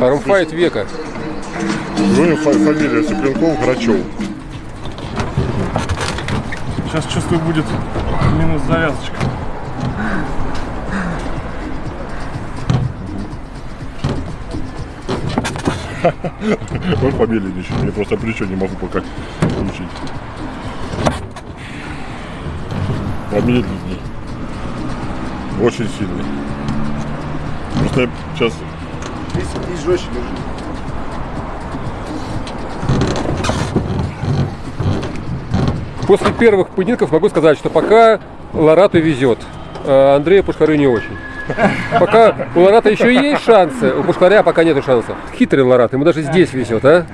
Фармфайт века. Фа- фамилия Цыпленков Грачев. Сейчас чувствую будет минус завязочка. Он фамилии ничего, я просто плечо не могу пока включить. Помедленней. Очень сильный. Просто я сейчас Здесь жестче лежит. После первых поединков могу сказать, что пока Ларату везет, а Андрею Пушкарю не очень. Пока у Ларата еще есть шансы, у Пушкаря пока нету шансов. Хитрый Ларат, ему даже здесь везет, а?